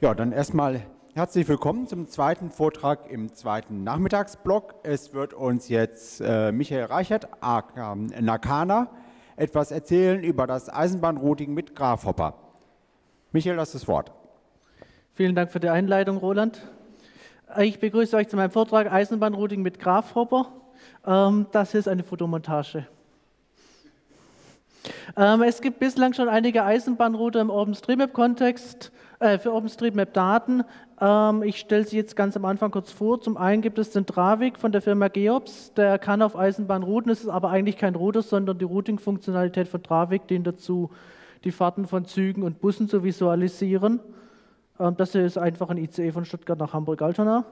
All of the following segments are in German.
Ja, dann erstmal herzlich willkommen zum zweiten Vortrag im zweiten Nachmittagsblock. Es wird uns jetzt äh, Michael Reichert, aka Nakana, etwas erzählen über das Eisenbahnrouting mit Grafhopper. Michael, hast das Wort. Vielen Dank für die Einleitung, Roland. Ich begrüße euch zu meinem Vortrag Eisenbahnrouting mit Grafhopper. Ähm, das ist eine Fotomontage. Ähm, es gibt bislang schon einige Eisenbahnrouter im OpenStreetMap-Kontext äh, für OpenStreetMap-Daten. Ähm, ich stelle sie jetzt ganz am Anfang kurz vor. Zum einen gibt es den Dravik von der Firma Geops, der kann auf Eisenbahn routen. Es ist aber eigentlich kein Router, sondern die Routing-Funktionalität von Dravik dient dazu, die Fahrten von Zügen und Bussen zu visualisieren. Ähm, das hier ist einfach ein ICE von Stuttgart nach Hamburg-Altona.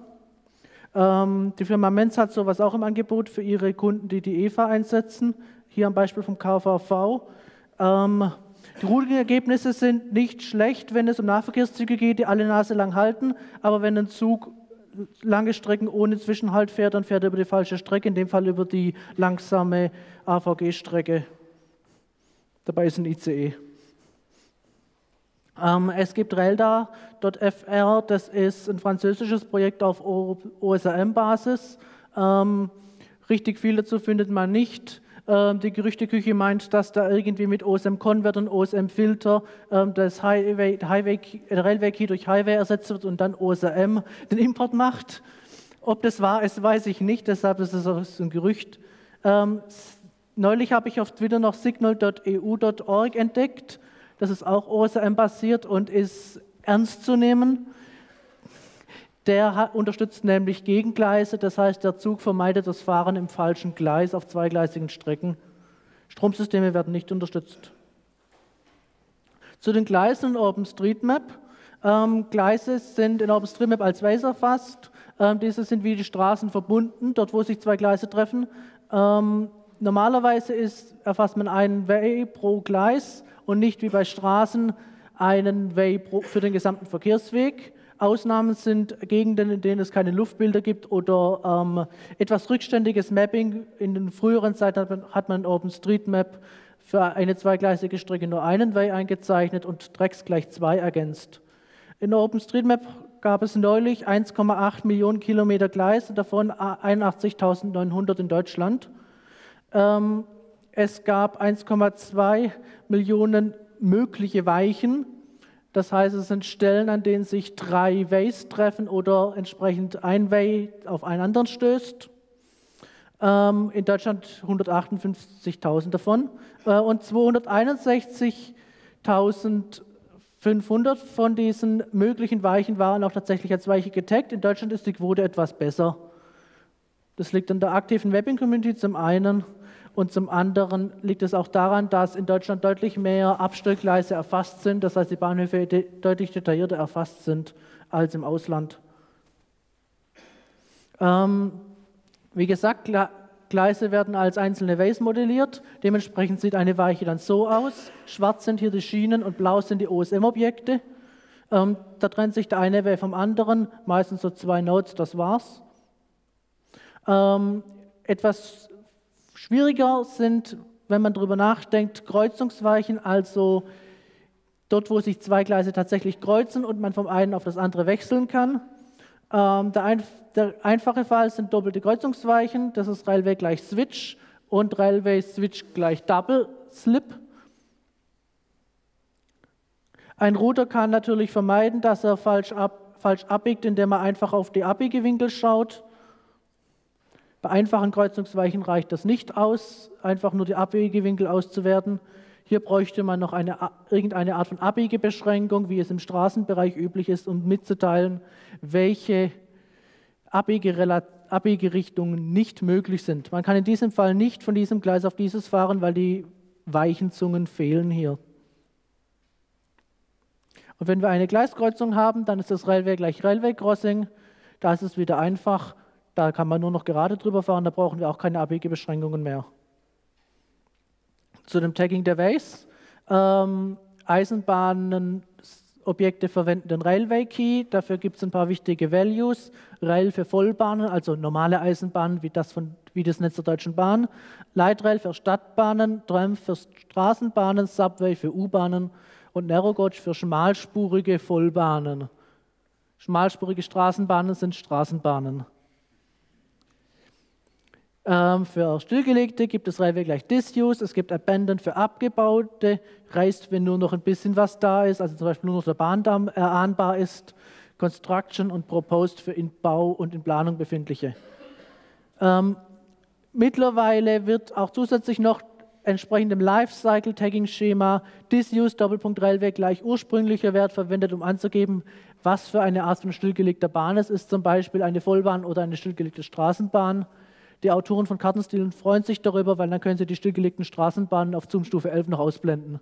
Ähm, die Firma Menz hat sowas auch im Angebot für ihre Kunden, die die EVA einsetzen. Hier am Beispiel vom KVV. Die Routing-Ergebnisse sind nicht schlecht, wenn es um Nahverkehrszüge geht, die alle Nase lang halten, aber wenn ein Zug lange Strecken ohne Zwischenhalt fährt, dann fährt er über die falsche Strecke, in dem Fall über die langsame AVG-Strecke. Dabei ist ein ICE. Ähm, es gibt Relda.fr, das ist ein französisches Projekt auf OSRM-Basis. Ähm, richtig viel dazu findet man nicht. Ähm, die Gerüchteküche meint, dass da irgendwie mit OSM-Convert und OSM-Filter ähm, das Highway, Highway, Railway Key durch Highway ersetzt wird und dann OSM den Import macht. Ob das wahr ist, weiß ich nicht, deshalb ist es ein Gerücht. Ähm, neulich habe ich auf Twitter noch signal.eu.org entdeckt. Das ist auch OSM-basiert und ist ernst zu nehmen. Der unterstützt nämlich Gegengleise, das heißt, der Zug vermeidet das Fahren im falschen Gleis auf zweigleisigen Strecken. Stromsysteme werden nicht unterstützt. Zu den Gleisen in OpenStreetMap. Ähm, Gleise sind in OpenStreetMap als Ways erfasst. Ähm, diese sind wie die Straßen verbunden, dort wo sich zwei Gleise treffen. Ähm, normalerweise ist, erfasst man einen Way pro Gleis und nicht wie bei Straßen einen Way pro, für den gesamten Verkehrsweg. Ausnahmen sind Gegenden, in denen es keine Luftbilder gibt oder ähm, etwas rückständiges Mapping. In den früheren Zeiten hat man in OpenStreetMap für eine zweigleisige Strecke nur einen Way eingezeichnet und Drecks gleich zwei ergänzt. In OpenStreetMap gab es neulich 1,8 Millionen Kilometer Gleise, davon 81.900 in Deutschland. Ähm, es gab 1,2 Millionen mögliche Weichen das heißt, es sind Stellen, an denen sich drei Ways treffen oder entsprechend ein Way auf einen anderen stößt. Ähm, in Deutschland 158.000 davon äh, und 261.500 von diesen möglichen Weichen waren auch tatsächlich als Weiche getaggt. In Deutschland ist die Quote etwas besser. Das liegt an der aktiven Webbing-Community zum einen und zum anderen liegt es auch daran, dass in Deutschland deutlich mehr Abstellgleise erfasst sind, das heißt die Bahnhöfe de deutlich detaillierter erfasst sind als im Ausland. Ähm, wie gesagt, Gleise werden als einzelne Ways modelliert. Dementsprechend sieht eine Weiche dann so aus. Schwarz sind hier die Schienen und blau sind die OSM-Objekte. Ähm, da trennt sich der eine Way vom anderen, meistens so zwei Nodes, das war's. Ähm, etwas Schwieriger sind, wenn man darüber nachdenkt, Kreuzungsweichen, also dort, wo sich zwei Gleise tatsächlich kreuzen und man vom einen auf das andere wechseln kann. Ähm, der, ein, der, einfache Fall sind doppelte Kreuzungsweichen, das ist Railway gleich Switch und Railway Switch gleich Double Slip. Ein Router kann natürlich vermeiden, dass er falsch, ab, falsch abbiegt, indem er einfach auf die Abbiegewinkel schaut. Bei einfachen Kreuzungsweichen reicht das nicht aus, einfach nur die Abbiegewinkel auszuwerten. Hier bräuchte man noch eine, irgendeine Art von Abbiegebeschränkung, wie es im Straßenbereich üblich ist, um mitzuteilen, welche Abbiegerichtungen nicht möglich sind. Man kann in diesem Fall nicht von diesem Gleis auf dieses fahren, weil die Weichenzungen fehlen hier. Und wenn wir eine Gleiskreuzung haben, dann ist das Railway gleich Railway Crossing. Da ist es wieder einfach. Da kann man nur noch gerade drüber fahren, da brauchen wir auch keine Abbiegebeschränkungen mehr. Zu dem Tagging der Ways. Ähm, Eisenbahnenobjekte verwenden den Railway Key. Dafür gibt es ein paar wichtige Values. Rail für Vollbahnen, also normale Eisenbahnen wie das, von, wie das Netz der Deutschen Bahn. Lightrail für Stadtbahnen, Tram für Straßenbahnen, Subway für U-Bahnen und Narrow Gauge für schmalspurige Vollbahnen. Schmalspurige Straßenbahnen sind Straßenbahnen. Ähm, für Stillgelegte gibt es Railway gleich Disuse, es gibt Abandoned für abgebaute, reißt, wenn nur noch ein bisschen was da ist, also zum Beispiel nur noch der Bahndamm erahnbar ist, Construction und Proposed für in Bau und in Planung befindliche. Ähm, mittlerweile wird auch zusätzlich noch entsprechend dem Lifecycle-Tagging-Schema Disuse Doppelpunkt Railway gleich ursprünglicher Wert verwendet, um anzugeben, was für eine Art von stillgelegter Bahn es ist, zum Beispiel eine Vollbahn oder eine stillgelegte Straßenbahn. Die Autoren von Kartenstilen freuen sich darüber, weil dann können sie die stillgelegten Straßenbahnen auf Zoom-Stufe 11 noch ausblenden.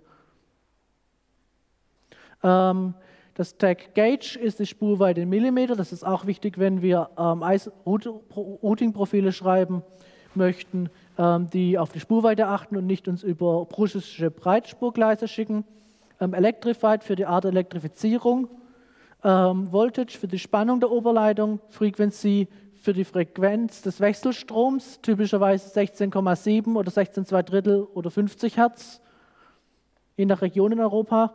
Ähm, das Tag Gauge ist die Spurweite in Millimeter. Das ist auch wichtig, wenn wir ähm, Routing-Profile schreiben möchten, ähm, die auf die Spurweite achten und nicht uns über prussische Breitspurgleise schicken. Ähm, Electrified für die Art Elektrifizierung. Ähm, Voltage für die Spannung der Oberleitung. Frequency für die Frequenz des Wechselstroms, typischerweise 16,7 oder 16,2 Drittel oder 50 Hertz, je nach Region in Europa.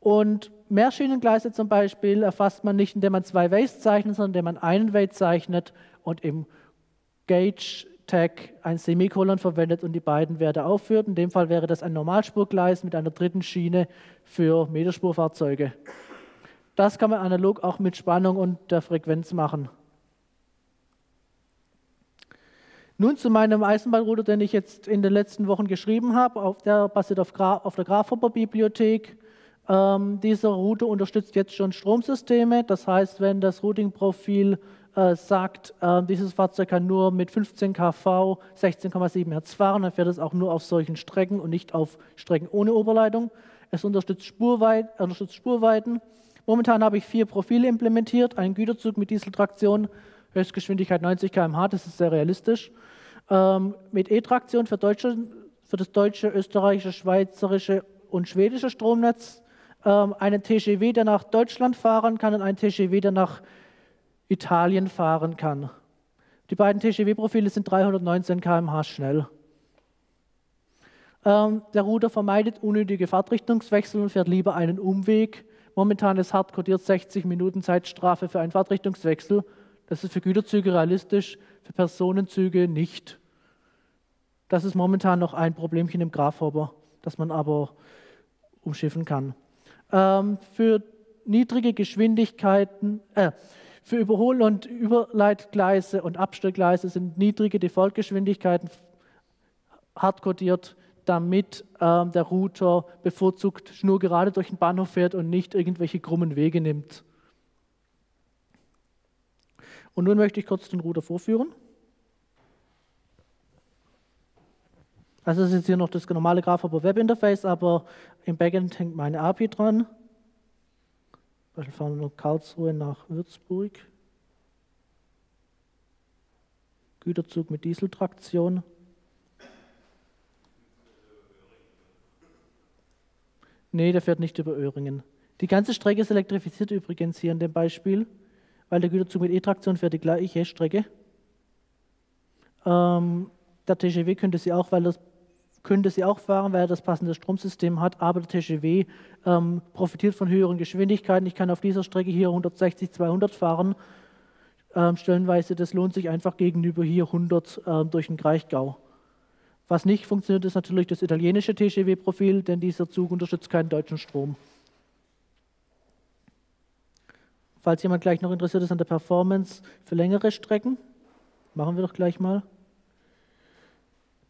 Und Mehrschienengleise zum Beispiel erfasst man nicht, indem man zwei Ways zeichnet, sondern indem man einen Way zeichnet und im Gauge-Tag ein Semikolon verwendet und die beiden Werte aufführt. In dem Fall wäre das ein Normalspurgleis mit einer dritten Schiene für Meterspurfahrzeuge. Das kann man analog auch mit Spannung und der Frequenz machen. Nun zu meinem Eisenbahnrouter, den ich jetzt in den letzten Wochen geschrieben habe. der basiert auf, Gra auf der Grafhopper-Bibliothek. Ähm, dieser Router unterstützt jetzt schon Stromsysteme. Das heißt, wenn das Routing-Profil äh, sagt, äh, dieses Fahrzeug kann nur mit 15 kV 16,7 Hertz fahren, dann fährt es auch nur auf solchen Strecken und nicht auf Strecken ohne Oberleitung. Es unterstützt, Spurweit, unterstützt Spurweiten. Momentan habe ich vier Profile implementiert. Ein Güterzug mit Dieseltraktion, Höchstgeschwindigkeit 90 km/h, das ist sehr realistisch. Ähm, mit E-Traktion für, für das deutsche, österreichische, schweizerische und schwedische Stromnetz ähm, einen TGW, der nach Deutschland fahren kann und einen TGW, der nach Italien fahren kann. Die beiden TGW-Profile sind 319 km/h schnell. Ähm, der Router vermeidet unnötige Fahrtrichtungswechsel und fährt lieber einen Umweg. Momentan ist hart kodiert 60 Minuten Zeitstrafe für einen Fahrtrichtungswechsel. Das ist für Güterzüge realistisch, für Personenzüge nicht. Das ist momentan noch ein Problemchen im Grafhopper, das man aber umschiffen kann ähm, für niedrige Geschwindigkeiten, äh, für Überhol- und Überleitgleise und Abstellgleise sind niedrige Defaultgeschwindigkeiten hardcodiert, damit ähm, der Router bevorzugt schnurgerade durch den Bahnhof fährt und nicht irgendwelche krummen Wege nimmt. Und nun möchte ich kurz den Router vorführen. Also das ist jetzt hier noch das normale Grafhopper Web Interface, aber im Backend hängt meine API dran. Beispiel fahren wir Karlsruhe nach Würzburg. Güterzug mit Dieseltraktion. Nee, der fährt nicht über Öhringen. Die ganze Strecke ist elektrifiziert übrigens hier in dem Beispiel, weil der Güterzug mit E-Traktion fährt die gleiche Strecke. Ähm, der TGW könnte sie auch, weil das könnte sie auch fahren, weil er das passende Stromsystem hat, aber der TGW ähm, profitiert von höheren Geschwindigkeiten. Ich kann auf dieser Strecke hier 160, 200 fahren. Ähm, stellenweise, das lohnt sich einfach gegenüber hier 100 ähm, durch den Kraichgau. Was nicht funktioniert, ist natürlich das italienische TGW-Profil, denn dieser Zug unterstützt keinen deutschen Strom. Falls jemand gleich noch interessiert ist an der Performance für längere Strecken, machen wir doch gleich mal.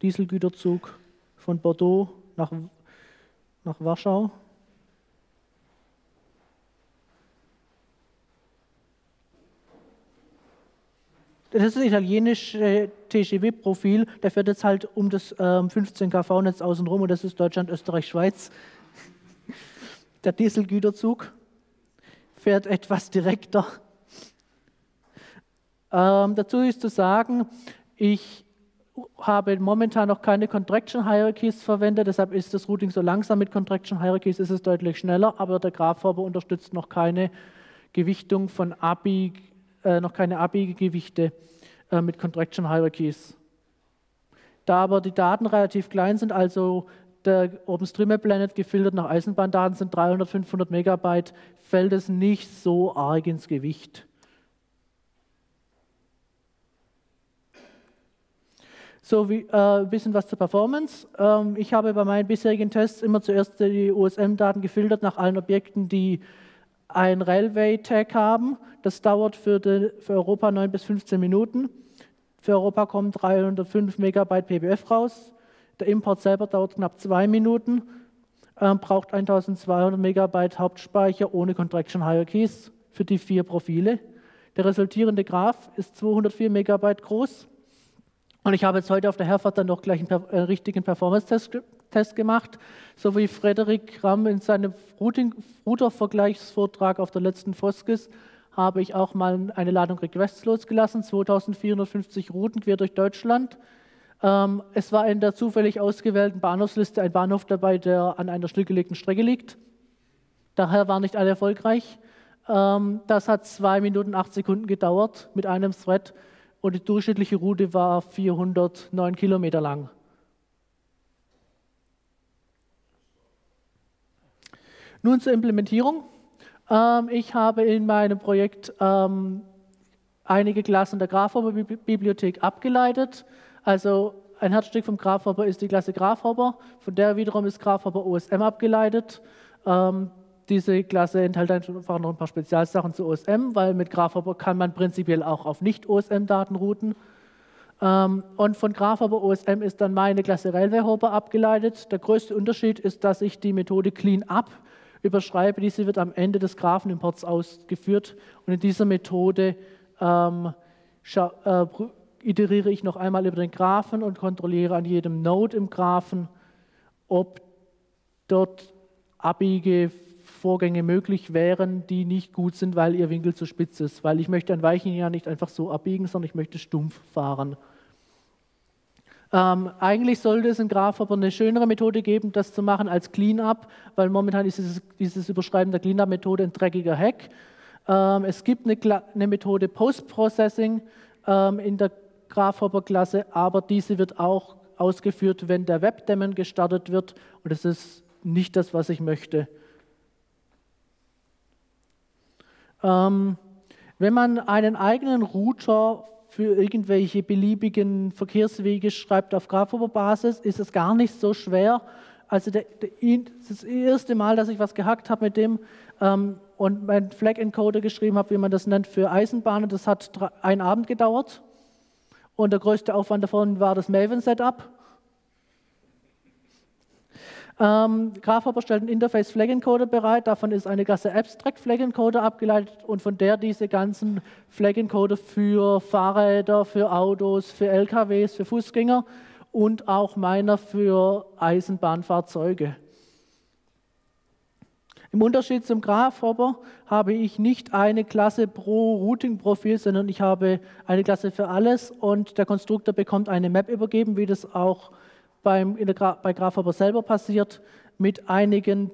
Dieselgüterzug von Bordeaux nach, nach Warschau. Das ist das italienische TGW-Profil. Der fährt jetzt halt um das ähm, 15 kV-Netz außenrum und das ist Deutschland, Österreich, Schweiz. Der Dieselgüterzug fährt etwas direkter. Ähm, dazu ist zu sagen, ich habe momentan noch keine Contraction Hierarchies verwendet, deshalb ist das Routing so langsam. Mit Contraction Hierarchies ist es deutlich schneller, aber der Graphhopper unterstützt noch keine Gewichtung von ABI, äh, noch keine ABI-Gewichte äh, mit Contraction Hierarchies. Da aber die Daten relativ klein sind, also der OpenStreetMap-Planet gefiltert nach Eisenbahndaten sind 300, 500 Megabyte, fällt es nicht so arg ins Gewicht. So wie, äh, ein bisschen was zur Performance. Ähm, ich habe bei meinen bisherigen Tests immer zuerst die OSM-Daten gefiltert nach allen Objekten, die ein Railway-Tag haben. Das dauert für, die, für Europa 9 bis 15 Minuten. Für Europa kommen 305 Megabyte PBF raus. Der Import selber dauert knapp zwei Minuten, äh, braucht 1200 Megabyte Hauptspeicher ohne Contraction Hierarchies für die vier Profile. Der resultierende Graph ist 204 Megabyte groß. Und ich habe jetzt heute auf der Herfahrt dann noch gleich einen äh, richtigen Performance-Test gemacht, so wie Frederik Ramm in seinem Router-Vergleichsvortrag auf der letzten Foskis habe ich auch mal eine Ladung Requests losgelassen, 2450 Routen quer durch Deutschland. Ähm, es war in der zufällig ausgewählten Bahnhofsliste ein Bahnhof dabei, der an einer stillgelegten Strecke liegt. Daher waren nicht alle erfolgreich. Ähm, das hat zwei Minuten acht Sekunden gedauert mit einem Thread und die durchschnittliche Route war 409 Kilometer lang. Nun zur Implementierung. Ähm, ich habe in meinem Projekt einige Klassen der Graphober-Bibliothek abgeleitet. Also ein Herzstück vom Graphhopper ist die Klasse Graphhopper, von der wiederum ist Graphhopper OSM abgeleitet. Ähm, diese Klasse enthält einfach noch ein paar Spezialsachen zu OSM, weil mit Graphhopper kann man prinzipiell auch auf Nicht-OSM-Daten routen. Ähm, und von Graphhopper OSM ist dann meine Klasse Railway Hopper abgeleitet. Der größte Unterschied ist, dass ich die Methode Cleanup überschreibe. Diese wird am Ende des Graphenimports ausgeführt. Und in dieser Methode ähm, äh, iteriere ich noch einmal über den Graphen und kontrolliere an jedem Node im Graphen, ob dort Abbiegevorgänge möglich wären, die nicht gut sind, weil ihr Winkel zu spitz ist. Weil ich möchte ein Weichen ja nicht einfach so abbiegen, sondern ich möchte stumpf fahren. Ähm, eigentlich sollte es in Graph aber eine schönere Methode geben, das zu machen als Cleanup, weil momentan ist dieses, dieses Überschreiben der Cleanup-Methode ein dreckiger Hack. Ähm, es gibt eine, eine Methode Post-Processing ähm, in der Graphhopper-Klasse, aber diese wird auch ausgeführt, wenn der Webdaemon gestartet wird und das ist nicht das, was ich möchte. Ähm, wenn man einen eigenen Router für irgendwelche beliebigen Verkehrswege schreibt auf Graphhopper-Basis, ist es gar nicht so schwer. Also der, der, das erste Mal, dass ich was gehackt habe mit dem ähm, und meinen Flag-Encoder geschrieben habe, wie man das nennt, für Eisenbahnen, das hat einen Abend gedauert. Und der größte Aufwand davon war das Maven-Setup. Ähm, Graphhopper stellt einen Interface Flag Encoder bereit. Davon ist eine Klasse Abstract Flag Encoder abgeleitet und von der diese ganzen Flag Encoder für Fahrräder, für Autos, für LKWs, für Fußgänger und auch meiner für Eisenbahnfahrzeuge. Im Unterschied zum Graphhopper habe ich nicht eine Klasse pro Routing-Profil, sondern ich habe eine Klasse für alles und der Konstruktor bekommt eine Map übergeben, wie das auch beim, Gra bei Graphhopper selber passiert, mit einigen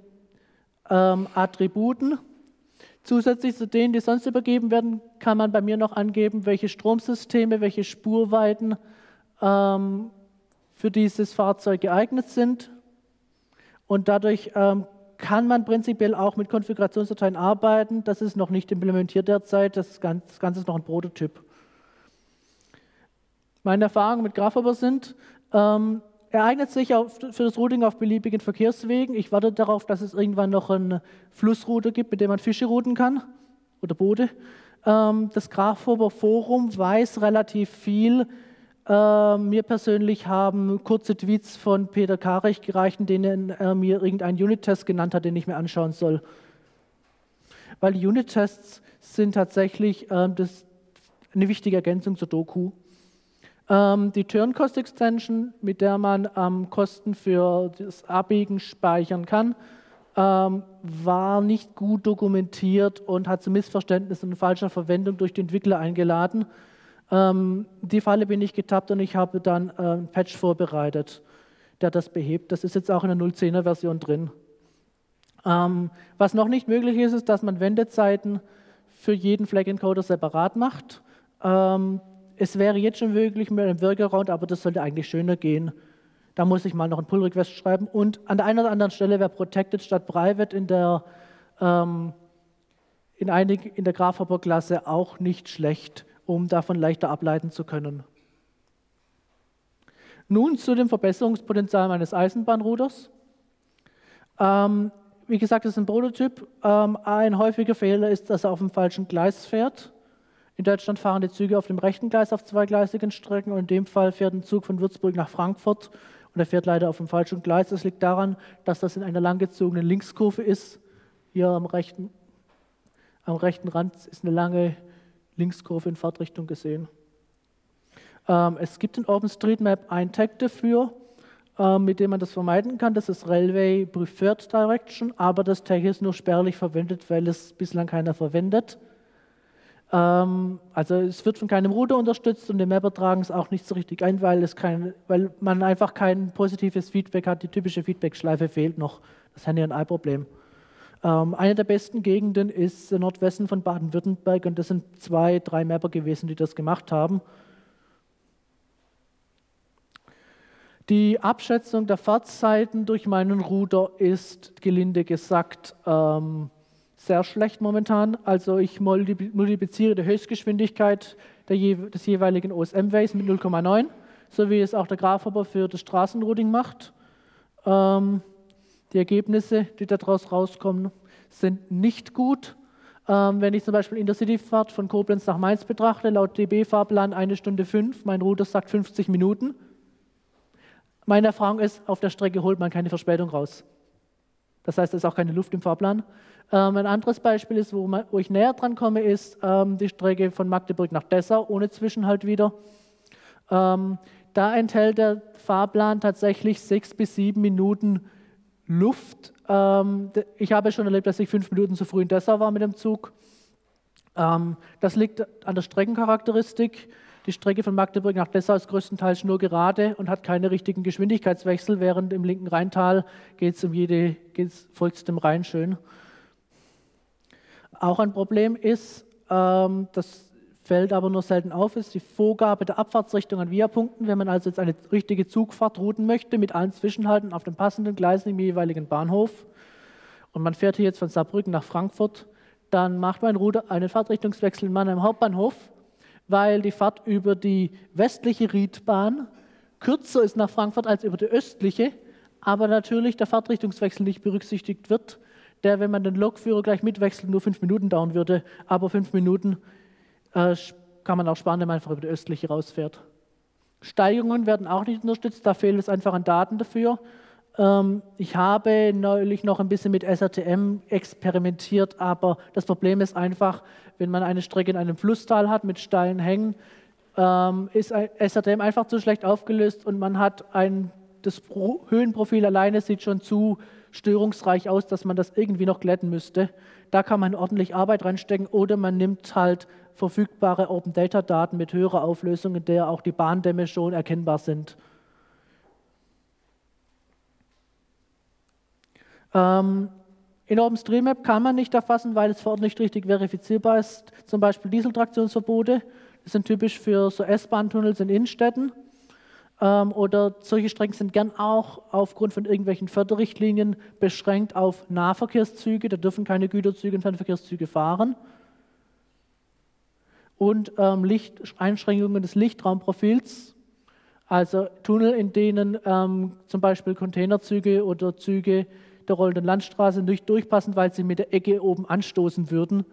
ähm, Attributen. Zusätzlich zu denen, die sonst übergeben werden, kann man bei mir noch angeben, welche Stromsysteme, welche Spurweiten ähm, für dieses Fahrzeug geeignet sind. Und dadurch ähm, kann man prinzipiell auch mit Konfigurationsdateien arbeiten. Das ist noch nicht implementiert derzeit, das Ganze ist noch ein Prototyp. Meine Erfahrungen mit Graphhopper sind, ähm, er eignet sich auf, für das Routing auf beliebigen Verkehrswegen. Ich warte darauf, dass es irgendwann noch eine Flussroute gibt, mit der man Fische routen kann oder Boote. Ähm, das Graphhopper Forum weiß relativ viel äh, mir persönlich haben kurze Tweets von Peter Karech gereicht, in denen er mir irgendeinen Unit-Test genannt hat, den ich mir anschauen soll. Weil Unit-Tests sind tatsächlich äh, das, eine wichtige Ergänzung zur Doku. Ähm, die Turn-Cost-Extension, mit der man ähm, Kosten für das Abbiegen speichern kann, ähm, war nicht gut dokumentiert und hat zu Missverständnissen und falscher Verwendung durch die Entwickler eingeladen. Ähm, die Falle bin ich getappt und ich habe dann äh, ein Patch vorbereitet, der das behebt. Das ist jetzt auch in der 0.10er Version drin. Ähm, was noch nicht möglich ist, ist, dass man Wendezeiten für jeden Flag Encoder separat macht. Ähm, es wäre jetzt schon möglich mit einem Workaround, aber das sollte eigentlich schöner gehen. Da muss ich mal noch einen Pull-Request schreiben. Und an der einen oder anderen Stelle wäre Protected statt Private in der, ähm, in, in der Grasshopper-Klasse auch nicht schlecht, um davon leichter ableiten zu können. Nun zu dem Verbesserungspotenzial meines Eisenbahnruders. Ähm, wie gesagt, das ist ein Prototyp. Ähm, ein häufiger Fehler ist, dass er auf dem falschen Gleis fährt. In Deutschland fahren die Züge auf dem rechten Gleis auf zweigleisigen Strecken und in dem Fall fährt ein Zug von Würzburg nach Frankfurt und er fährt leider auf dem falschen Gleis. Das liegt daran, dass das in einer langgezogenen Linkskurve ist. Hier am rechten, am rechten Rand ist eine lange Linkskurve in Fahrtrichtung gesehen. Ähm, es gibt in OpenStreetMap ein Tag dafür, ähm, mit dem man das vermeiden kann. Das ist Railway Preferred Direction, aber das Tag ist nur spärlich verwendet, weil es bislang keiner verwendet. Ähm, also es wird von keinem Router unterstützt und die Mapper tragen es auch nicht so richtig ein, weil, es kein, weil man einfach kein positives Feedback hat. Die typische Feedback-Schleife fehlt noch. Das ist ein Ei-Problem. Ähm, eine der besten Gegenden ist der Nordwesten von Baden-Württemberg und das sind zwei, drei Mapper gewesen, die das gemacht haben. Die Abschätzung der Fahrzeiten durch meinen Router ist gelinde gesagt ähm, sehr schlecht momentan. Also ich multipliziere die Höchstgeschwindigkeit des jeweiligen OSM-Ways mit 0,9, so wie es auch der Grafhopper für das Straßenrouting macht. Ähm, die Ergebnisse, die daraus rauskommen, sind nicht gut. Ähm, wenn ich zum Beispiel Intercity-Fahrt von Koblenz nach Mainz betrachte, laut DB-Fahrplan eine Stunde fünf, mein Router sagt 50 Minuten meine Erfahrung ist, auf der Strecke holt man keine Verspätung raus. Das heißt, es ist auch keine Luft im Fahrplan. Ähm, ein anderes Beispiel ist, wo, man, wo, ich näher dran komme, ist ähm, die Strecke von Magdeburg nach Dessau, ohne Zwischenhalt wieder. Ähm, da enthält der Fahrplan tatsächlich sechs bis sieben Minuten Luft. Ähm, ich habe schon erlebt, dass ich fünf Minuten zu früh in Dessau war mit dem Zug. Ähm, das liegt an der Streckencharakteristik. Die Strecke von Magdeburg nach Dessau ist größtenteils nur gerade und hat keine richtigen Geschwindigkeitswechsel, während im linken Rheintal geht es um jede, geht's, folgt dem Rhein schön. Auch ein Problem ist, ähm, das fällt aber nur selten auf, ist die Vorgabe der Abfahrtsrichtung an Viapunkten. Wenn man also jetzt eine richtige Zugfahrt routen möchte, mit allen Zwischenhalten auf den passenden Gleisen im jeweiligen Bahnhof, und man fährt hier jetzt von Saarbrücken nach Frankfurt, dann macht mein Router einen Fahrtrichtungswechsel in Mannheim Hauptbahnhof weil die Fahrt über die westliche Riedbahn kürzer ist nach Frankfurt als über die östliche, aber natürlich der Fahrtrichtungswechsel nicht berücksichtigt wird, der, wenn man den Lokführer gleich mitwechselt, nur fünf Minuten dauern würde, aber fünf Minuten äh, kann man auch sparen, wenn man einfach über die östliche rausfährt. Steigerungen werden auch nicht unterstützt, da fehlt es einfach an Daten dafür. Ähm, ich habe neulich noch ein bisschen mit SRTM experimentiert, aber das Problem ist einfach, wenn man eine Strecke in einem Flusstal hat mit steilen Hängen, ähm, ist SRTM einfach zu schlecht aufgelöst und man hat ein, das Höhenprofil alleine sieht schon zu störungsreich aus, dass man das irgendwie noch glätten müsste. Da kann man ordentlich Arbeit reinstecken oder man nimmt halt verfügbare Open Data Daten mit höherer Auflösung, in der auch die Bahndämme schon erkennbar sind. Ähm, in OpenStreetMap kann man nicht erfassen, weil es vor Ort nicht richtig verifizierbar ist. Zum Beispiel Dieseltraktionsverbote. Das sind typisch für so S-Bahn-Tunnels in Innenstädten. Ähm, oder solche Strecken sind gern auch aufgrund von irgendwelchen Förderrichtlinien beschränkt auf Nahverkehrszüge. Da dürfen keine Güterzüge und Fernverkehrszüge fahren. Und ähm, Licht, Einschränkungen des Lichtraumprofils. Also Tunnel, in denen ähm, zum Beispiel Containerzüge oder Züge der rollenden Landstraße nicht durchpassen, weil sie mit der Ecke oben anstoßen würden.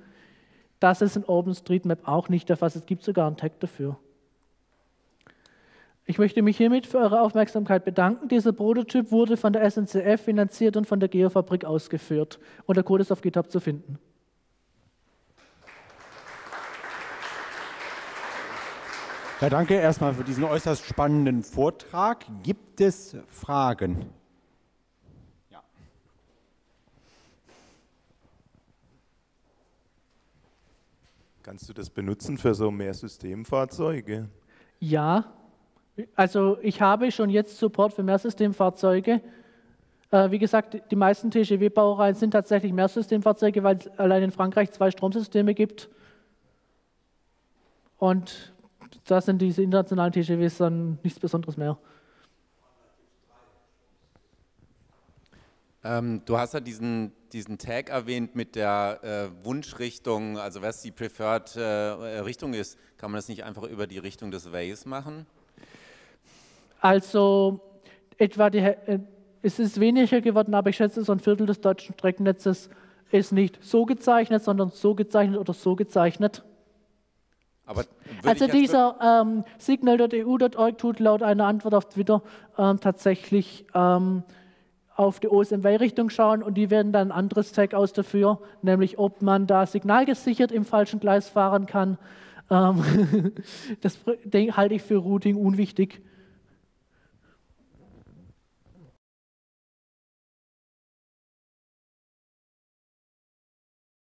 Das ist in OpenStreetMap auch nicht der Fall. Es gibt sogar einen Tag dafür. Ich möchte mich hiermit für eure Aufmerksamkeit bedanken. Dieser Prototyp wurde von der SNCF finanziert und von der Geofabrik ausgeführt. Und der Code ist auf GitHub zu finden. Ja, danke erstmal für diesen äußerst spannenden Vortrag. Gibt es Fragen? Kannst du das benutzen für so mehr Systemfahrzeuge? Ja, also ich habe schon jetzt Support für Mehrsystemfahrzeuge. Äh, wie gesagt, die meisten TGW-Baureihen sind tatsächlich Mehrsystemfahrzeuge, weil es allein in Frankreich zwei Stromsysteme gibt. Und da sind diese internationalen TGWs dann nichts Besonderes mehr. Ähm, du hast ja diesen, diesen Tag erwähnt mit der äh, Wunschrichtung, also was die Preferred äh, Richtung ist. Kann man das nicht einfach über die Richtung des Ways machen? Also etwa die, äh, es ist weniger geworden, aber ich schätze, so ein Viertel des deutschen Streckennetzes ist nicht so gezeichnet, sondern so gezeichnet oder so gezeichnet. also dieser ähm, signal.eu.org tut laut einer Antwort auf Twitter ähm, tatsächlich ähm, auf die OSMW-Richtung schauen und die werden dann ein anderes Tag aus dafür, nämlich ob man da signalgesichert im falschen Gleis fahren kann. Ähm, das halte ich für Routing unwichtig.